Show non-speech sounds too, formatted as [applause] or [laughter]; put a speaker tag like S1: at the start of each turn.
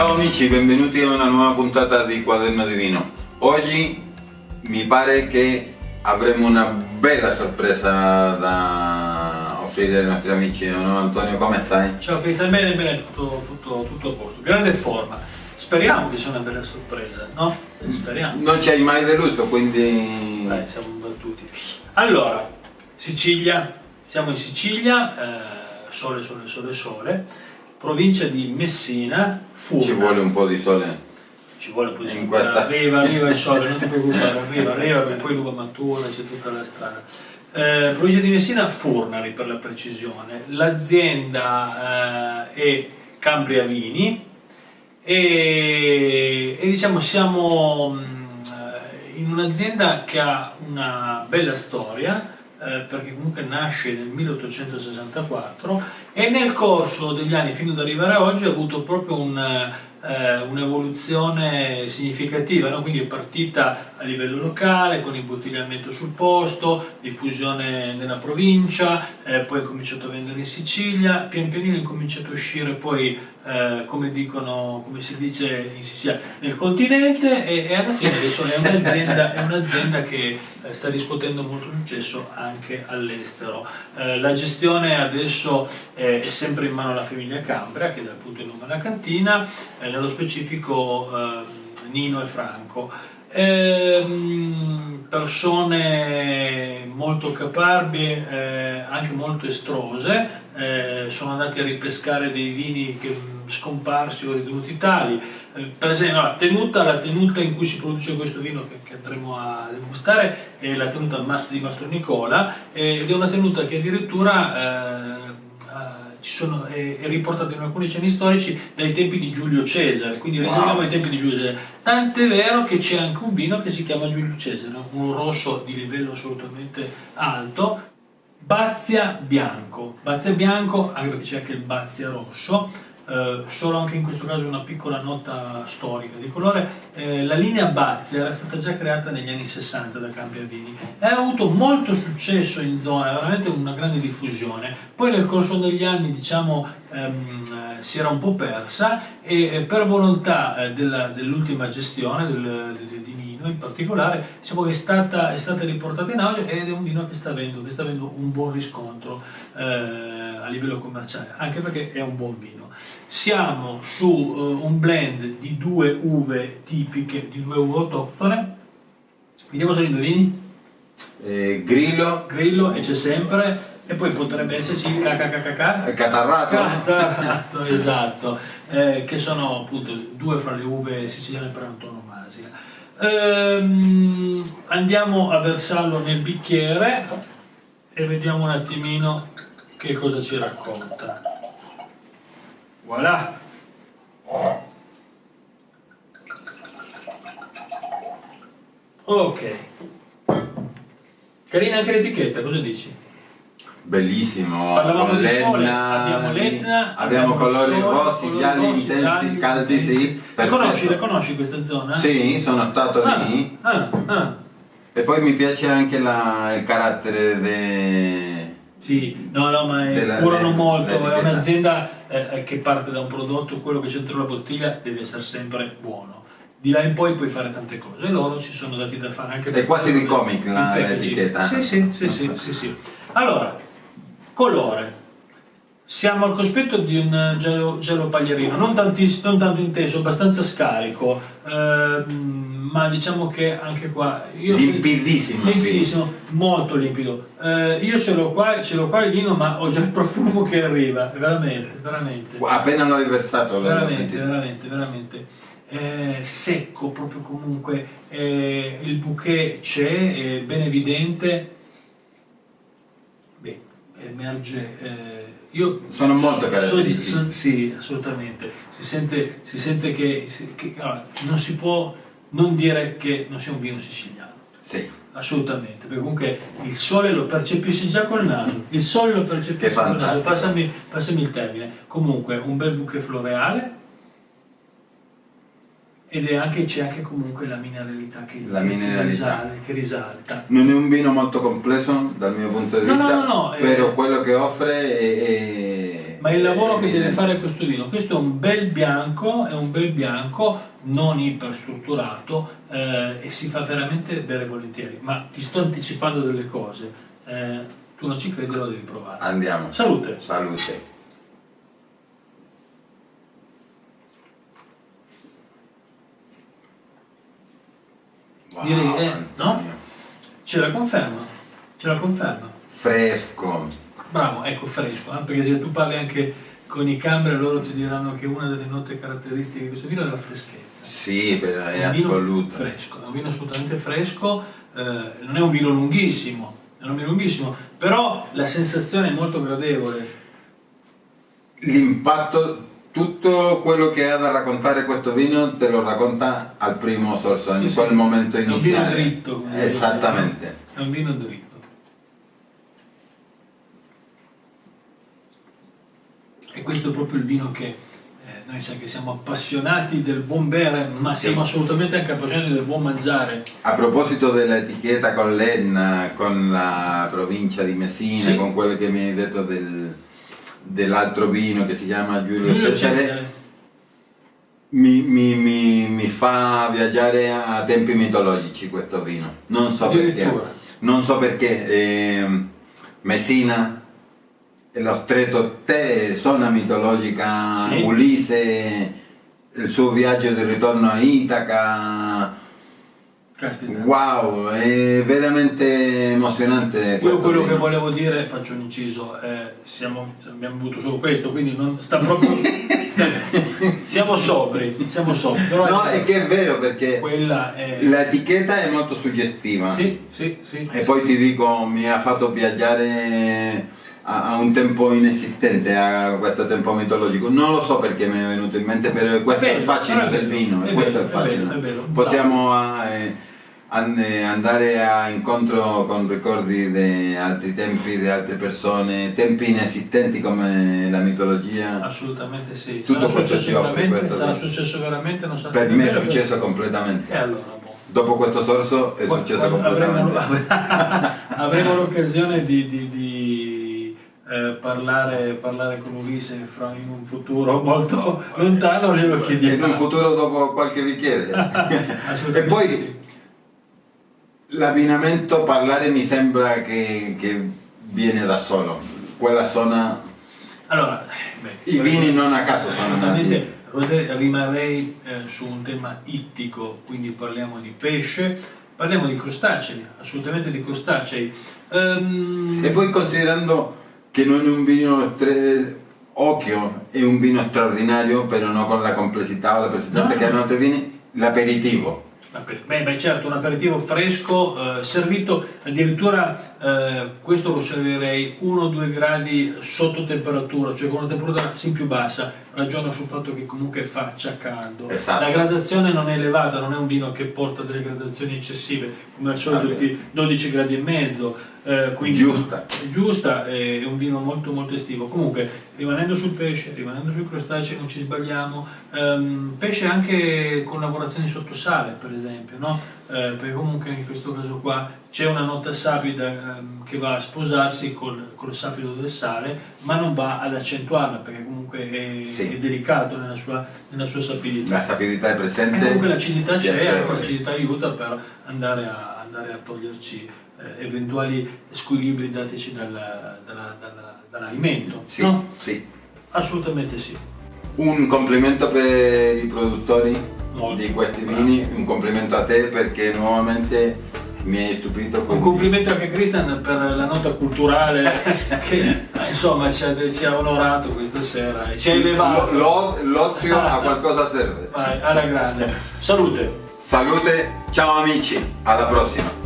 S1: Ciao amici, benvenuti a una nuova puntata di Quaderno di Vino. Oggi mi pare che avremo una bella sorpresa da offrire ai nostri amici. No, Antonio, come stai?
S2: Ciao Cristian, bene, bene, tutto, tutto, tutto a posto. Grande forma. Speriamo che sia una bella sorpresa, no? Speriamo.
S1: Non ci hai mai deluso, quindi...
S2: Dai, siamo battuti. Allora, Sicilia, siamo in Sicilia, eh, sole, sole, sole, sole, provincia di Messina, Furna.
S1: Ci vuole un po' di sole.
S2: Ci vuole un po' di sole. Arriva, arriva il sole, non ti [laughs] preoccupare, arriva, arriva, perché poi l'uva matura, c'è tutta la strada. Eh, provincia di Messina, Furnari per la precisione. L'azienda eh, è Cambria Vini e, e diciamo siamo mh, eh, in un'azienda che ha una bella storia eh, perché comunque nasce nel 1864 e nel corso degli anni fino ad arrivare a oggi ha avuto proprio un, eh, un'evoluzione significativa, no? quindi è partita a livello locale con imbottigliamento sul posto, diffusione nella provincia, eh, poi ha cominciato a vendere in Sicilia, pian pianino è incominciato a uscire poi, eh, come, dicono, come si dice in Sicilia, nel continente e, e alla fine adesso è un'azienda, un'azienda che eh, sta riscuotendo molto successo anche all'estero. Eh, la gestione adesso è sempre in mano alla famiglia Cambria, che dà appunto il nome alla cantina, eh, nello specifico ehm, Nino e Franco. Ehm, persone molto caparbie, eh, anche molto estrose, eh, sono andati a ripescare dei vini che mh, scomparsi o ritenuti tali. Eh, per esempio, la tenuta, la tenuta in cui si produce questo vino che, che andremo a degustare è la tenuta di Mastro Nicola eh, ed è una tenuta che addirittura eh, sono, è, è riportata in alcuni cenni storici dai tempi di Giulio Cesare, quindi
S1: Wow.
S2: risaliamo ai tempi di Giulio Cesare. Tant'è vero che c'è anche un vino che si chiama Giulio Cesare, un rosso di livello assolutamente alto, Bazia Bianco. Bazia Bianco, anche perché c'è anche il Bazia Rosso, eh, solo anche in questo caso una piccola nota storica di colore. eh, la linea Bazia era stata già creata negli anni 60 da Cambria Vini e ha avuto molto successo in zona, veramente una grande diffusione. Poi nel corso degli anni, diciamo, ehm, eh, si era un po' persa e per volontà eh, dell'ultima gestione del, di- di Nino in particolare, diciamo è stata, è stata riportata in auge ed è un vino che sta avendo, che sta avendo un buon riscontro a livello commerciale, anche perché è un buon vino. Siamo su eh, un blend di due uve tipiche, di due uve autoctone. Vediamo se li indovini.
S1: Eh, grillo,
S2: Grillo e c'è sempre, e poi potrebbe esserci il KKKK.
S1: catarrato.
S2: Catarratto, [laughs] esatto, eh, che sono appunto due fra le uve siciliane per antonomasia. Ehm, andiamo a versarlo nel bicchiere e vediamo un attimino che cosa ci racconta. Voilà! Ok. Carina anche l'etichetta, cosa dici?
S1: Bellissimo,
S2: Parlavamo
S1: con l'Etna,
S2: abbiamo l'Etna,
S1: abbiamo colori
S2: sole,
S1: rossi, gialli, intensi,
S2: gialli,
S1: caldi,
S2: intensi.
S1: sì,
S2: Le conosci,
S1: perfetto.
S2: conosci questa zona?
S1: Sì, sono stato
S2: Ah,
S1: lì
S2: ah, ah.
S1: e poi mi piace anche la- il carattere de...
S2: Sì, no, no, ma eh, curano molto, è un'azienda eh, che parte da un prodotto, quello che c'è dentro la bottiglia deve essere sempre buono. Di là in poi puoi fare tante cose, e loro ci sono dati da fare anche
S1: È quasi di comic l'etichetta.
S2: Sì, sì, sì, sì, sì, sì. Allora, colore. Siamo al cospetto di un gelo, gelo paglierino, non, non tanto intenso, abbastanza scarico, ehm, ma diciamo che anche qua... Io
S1: Limpidissimo, sì.
S2: limpidissimo, molto limpido. Eh, io ce l'ho qua, ce l'ho qua il vino, ma ho già il profumo che arriva, veramente, veramente.
S1: Appena l'ho versato l'ho
S2: Veramente, veramente, veramente. Eh, secco proprio comunque, eh, il bouquet c'è, è ben evidente. Beh, emerge. eh, io
S1: Sono molto
S2: so-
S1: caratteristici.
S2: so- sì, assolutamente. Si sente, si sente che, che- allora, non si può non dire che non sia un vino siciliano.
S1: Sì,
S2: Assolutamente, perché comunque il sole lo percepisci già col naso, il sole lo percepisci col naso, passami, passami il termine. Comunque un bel bouquet floreale ed è anche, c'è anche comunque la mineralità che,
S1: La
S2: che- che
S1: mineralità.
S2: risale- che risalta.
S1: non è un vino molto complesso dal mio punto di
S2: No, no,
S1: vista,
S2: no, no, eh.
S1: però quello che offre è, è-
S2: ma il lavoro che deve fare questo vino, questo è un bel bianco, è un bel bianco non iperstrutturato eh, e si fa veramente bere volentieri, ma ti sto anticipando delle cose, eh, tu non ci credi lo devi provare.
S1: Andiamo.
S2: Salute!
S1: Salute. Wow,
S2: Direi, eh,
S1: Antonio.
S2: Ce la conferma, ce la conferma.
S1: Fresco.
S2: Bravo, ecco fresco, eh, perché se tu parli anche con i cambre loro ti diranno che una delle note caratteristiche di questo vino è la freschezza.
S1: Sì, però è
S2: un vino
S1: assoluto.
S2: fresco, è un vino assolutamente fresco, eh, non è un vino lunghissimo, è un vino lunghissimo, però la sensazione è molto gradevole.
S1: L'impatto, tutto quello che ha da raccontare questo vino te lo racconta al primo sorso, in
S2: Sì,
S1: quel
S2: sì.
S1: momento
S2: È un vino
S1: iniziale.
S2: dritto,
S1: Esattamente.
S2: È un vino dritto. E questo è proprio il vino che eh, noi sai che siamo appassionati del buon bere, ma siamo assolutamente anche appassionati del buon mangiare.
S1: A proposito dell'etichetta con l'Enna, con la provincia di Messina,
S2: Sì.
S1: con quello che mi hai detto del- dell'altro vino che si chiama Giulio, Cesare, mi, mi- mi- mi fa viaggiare a tempi mitologici questo vino. Non so perché. Non so perché. ehm, Messina, lo stretto te, zona mitologica,
S2: Sì.
S1: Ulisse, il suo viaggio di ritorno a Itaca.
S2: Caspita.
S1: Wow, è veramente emozionante.
S2: Io quello che
S1: vino.
S2: volevo dire, faccio un inciso, eh, siamo, abbiamo avuto solo questo, quindi non sta proprio... [laughs] siamo sobri, siamo sobri, però
S1: No, è che è vero perché
S2: è...
S1: l'etichetta è molto suggestiva.
S2: Sì, sì, sì.
S1: E poi ti dico, mi ha fatto viaggiare a, a un tempo inesistente, a questo tempo mitologico. Non lo so perché mi è venuto in mente, però questo è, il fascino del vino.
S2: è
S1: questo è il fascino. Possiamo eh, an- andare a incontro con ricordi di altri tempi, di altre persone, tempi inesistenti come la mitologia.
S2: Assolutamente sì.
S1: Tutto
S2: sarà
S1: questo
S2: successo
S1: ci offre
S2: veramente,
S1: questo
S2: sarà successo veramente, non sarà
S1: Per me è successo completamente.
S2: E allora, boh.
S1: Dopo questo sorso è
S2: Poi,
S1: successo
S2: quando avremo,
S1: completamente. [laughs]
S2: avremo l'occasione di, di- di, eh, parlare, parlare con Ulisse in un futuro molto lontano, glielo
S1: In
S2: chiediamo.
S1: un futuro dopo qualche bicchiere. [laughs] E poi
S2: sì.
S1: l'abbinamento parlare mi sembra che, che viene da solo. Quella zona,
S2: Allora, beh,
S1: i vini non a caso sono nati.
S2: Rimarrei eh, su un tema ittico, quindi parliamo di pesce, parliamo di crostacei, assolutamente di crostacei. Ehm,
S1: E poi considerando che non è un vino occhio, è un vino straordinario, però non con la complessità o la presenza
S2: No.
S1: che hanno altri vini, l'aperitivo.
S2: aper- Beh, beh, certo, un aperitivo fresco, eh, servito addirittura, eh, questo lo servirei 1-2 gradi sotto temperatura, cioè con una temperatura sì più bassa, ragiono sul fatto che comunque faccia caldo.
S1: Esatto.
S2: La gradazione non è elevata, non è un vino che porta delle gradazioni eccessive, come al solito di 12 gradi e mezzo, eh, quindi
S1: Giusta.
S2: è giusta, è un vino molto molto estivo. Comunque, rimanendo sul pesce, rimanendo sui crostacei, non ci sbagliamo, ehm, pesce anche con lavorazioni sotto sale, per esempio, no? Eh, perché comunque in questo caso qua c'è una nota sapida ehm, che va a sposarsi col, col sapido del sale, ma non va ad accentuarla, perché comunque è,
S1: Sì.
S2: è delicato nella sua, nella sua sapidità.
S1: La sapidità è
S2: E
S1: presente.
S2: comunque l'acidità c'è, ecco, l'acidità aiuta per andare a, andare a toglierci eh, eventuali squilibri dateci dal- dalla- dalla- dall'alimento.
S1: Sì,
S2: no?
S1: sì.
S2: Assolutamente sì.
S1: Un complimento per i produttori
S2: Molto.
S1: di questi vini, un complimento a te perché nuovamente mi hai stupito.
S2: Un
S1: quindi-
S2: complimento anche a Christian per la nota culturale [laughs] che insomma ci ha, ci ha onorato questa sera e ci ha elevato.
S1: Lo- lo- l'ozio a qualcosa serve.
S2: Vai, alla grande. Salute!
S1: Salute, ciao amici, alla prossima.